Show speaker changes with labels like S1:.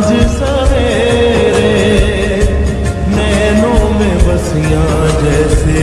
S1: आज सवेरे नैनों में बसिया जैसे